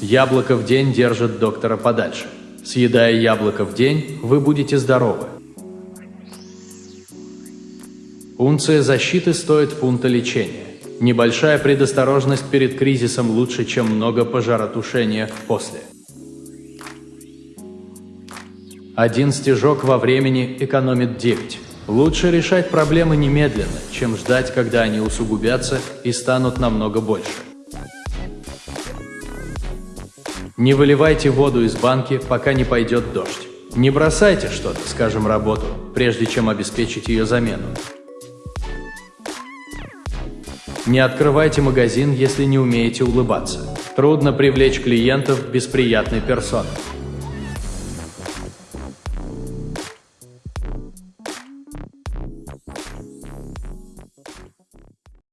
Яблоко в день держит доктора подальше. Съедая яблоко в день, вы будете здоровы. Унция защиты стоит фунта лечения. Небольшая предосторожность перед кризисом лучше, чем много пожаротушения после. Один стежок во времени экономит 9. Лучше решать проблемы немедленно, чем ждать, когда они усугубятся и станут намного больше. Не выливайте воду из банки, пока не пойдет дождь. Не бросайте что-то, скажем, работу, прежде чем обеспечить ее замену. Не открывайте магазин, если не умеете улыбаться. Трудно привлечь клиентов без приятной персоны.